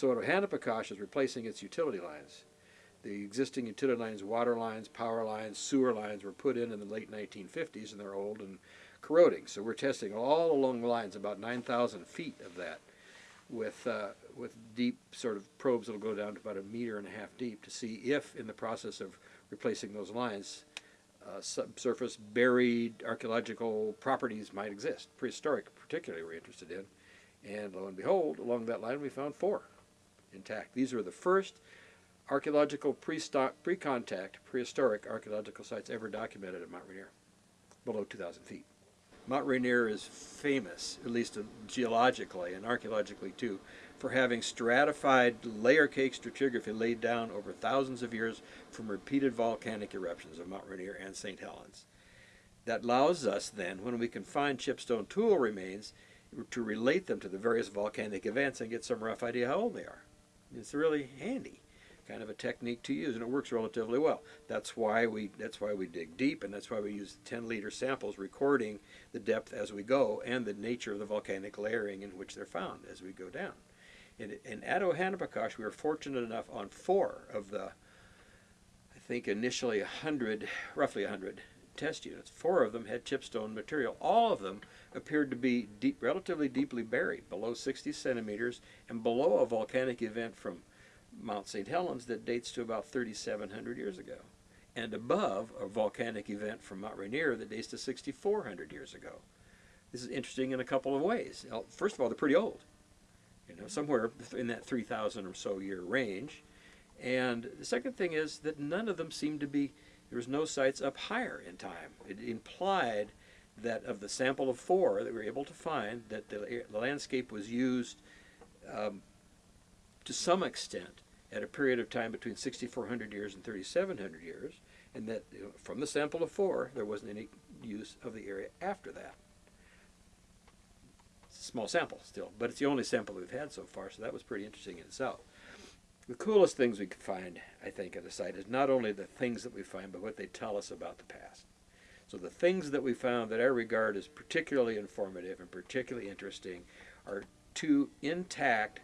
So at is replacing its utility lines. The existing utility lines, water lines, power lines, sewer lines were put in in the late 1950s and they're old and corroding. So we're testing all along the lines, about 9,000 feet of that, with, uh, with deep sort of probes that'll go down to about a meter and a half deep to see if, in the process of replacing those lines, uh, subsurface buried archaeological properties might exist. Prehistoric, particularly, we're interested in. And lo and behold, along that line, we found four intact. These are the first archaeological pre-contact, prehistoric archaeological sites ever documented at Mount Rainier, below 2,000 feet. Mount Rainier is famous, at least geologically and archaeologically too, for having stratified layer cake stratigraphy laid down over thousands of years from repeated volcanic eruptions of Mount Rainier and St. Helens. That allows us then, when we can find chipstone tool remains, to relate them to the various volcanic events and get some rough idea how old they are. It's really handy kind of a technique to use and it works relatively well. That's why we that's why we dig deep and that's why we use 10 liter samples recording the depth as we go and the nature of the volcanic layering in which they're found as we go down. And, and at Ohanapecosh we were fortunate enough on four of the I think initially 100, roughly 100 test units. Four of them had chipstone material. All of them appeared to be deep, relatively deeply buried, below 60 centimeters and below a volcanic event from Mount St. Helens that dates to about 3,700 years ago, and above a volcanic event from Mount Rainier that dates to 6,400 years ago. This is interesting in a couple of ways. First of all, they're pretty old, you know, somewhere in that 3,000 or so year range. And the second thing is that none of them seem to be, there was no sites up higher in time. It implied that of the sample of four that we were able to find, that the, the landscape was used um, to some extent at a period of time between 6,400 years and 3,700 years, and that you know, from the sample of four, there wasn't any use of the area after that. It's a small sample still, but it's the only sample we've had so far, so that was pretty interesting in itself. The coolest things we could find, I think, at the site is not only the things that we find, but what they tell us about the past. So the things that we found that I regard as particularly informative and particularly interesting are two intact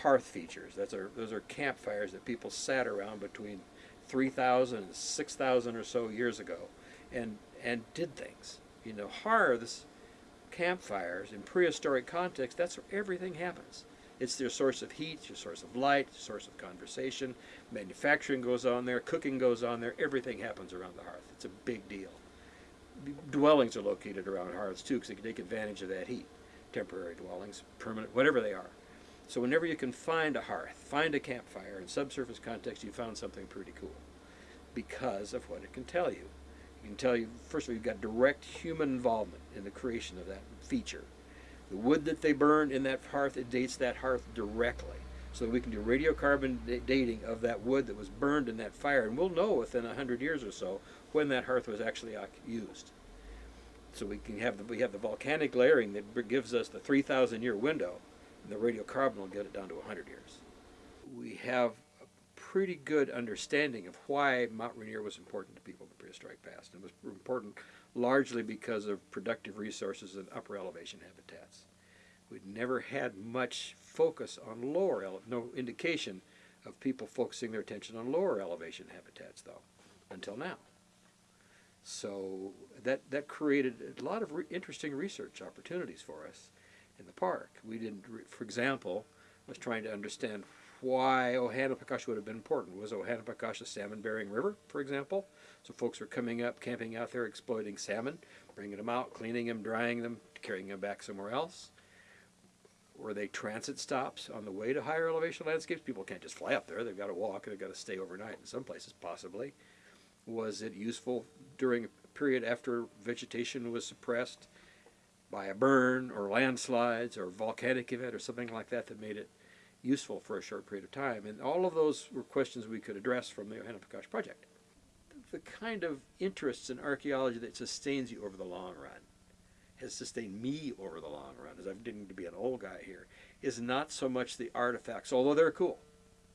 hearth features. That's our, those are campfires that people sat around between 3,000 and 6,000 or so years ago and, and did things. You know, hearths, campfires, in prehistoric context, that's where everything happens. It's their source of heat, your source of light, source of conversation. Manufacturing goes on there, cooking goes on there, everything happens around the hearth. It's a big deal. Dwellings are located around hearths too because they can take advantage of that heat. Temporary dwellings, permanent, whatever they are. So whenever you can find a hearth, find a campfire, in subsurface context, you found something pretty cool because of what it can tell you. It can tell you, first of all, you've got direct human involvement in the creation of that feature. The wood that they burned in that hearth, it dates that hearth directly. So we can do radiocarbon dating of that wood that was burned in that fire, and we'll know within a hundred years or so when that hearth was actually uh, used. So we can have the, we have the volcanic layering that gives us the 3,000 year window and the radiocarbon will get it down to 100 years. We have pretty good understanding of why Mount Rainier was important to people in the prehistoric past. It was important largely because of productive resources and upper elevation habitats. We'd never had much focus on lower, no indication of people focusing their attention on lower elevation habitats though, until now. So that, that created a lot of re interesting research opportunities for us in the park. We didn't, for example, was trying to understand why Ohanapecosh would have been important. Was Ohanapecosh a salmon-bearing river, for example? So folks were coming up, camping out there, exploiting salmon, bringing them out, cleaning them, drying them, carrying them back somewhere else. Were they transit stops on the way to higher elevation landscapes? People can't just fly up there. They've got to walk. They've got to stay overnight in some places, possibly. Was it useful during a period after vegetation was suppressed by a burn or landslides or volcanic event or something like that that made it useful for a short period of time. And all of those were questions we could address from the Ohanapecosh project. The kind of interests in archaeology that sustains you over the long run, has sustained me over the long run, as I'm getting to be an old guy here, is not so much the artifacts, although they're cool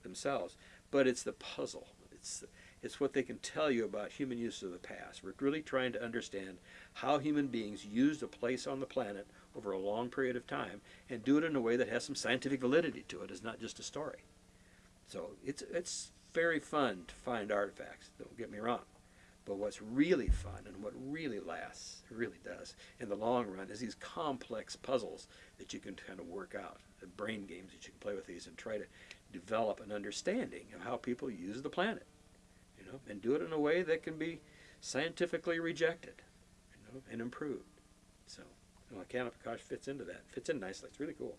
themselves, but it's the puzzle. It's It's what they can tell you about human use of the past. We're really trying to understand how human beings used a place on the planet over a long period of time and do it in a way that has some scientific validity to it. It's not just a story. So it's it's very fun to find artifacts. Don't get me wrong. But what's really fun and what really lasts, really does, in the long run, is these complex puzzles that you can kind of work out, the brain games that you can play with these and try to develop an understanding of how people use the planet, you know, and do it in a way that can be scientifically rejected, you know, and improved. So, well, Kanapakash fits into that. Fits in nicely. It's really cool.